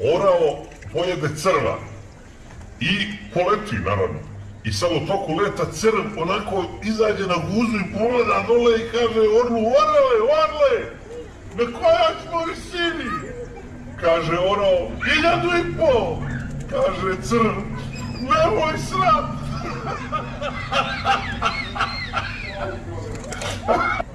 orao pojede crva i poleti naravno. I sad u toku leta crv onako izađe na guzu i pogleda dole i kaže orlu orale, orle, na koja smo sini? Kaže orao, hiljadu i pol, kaže crv, nemoj srat.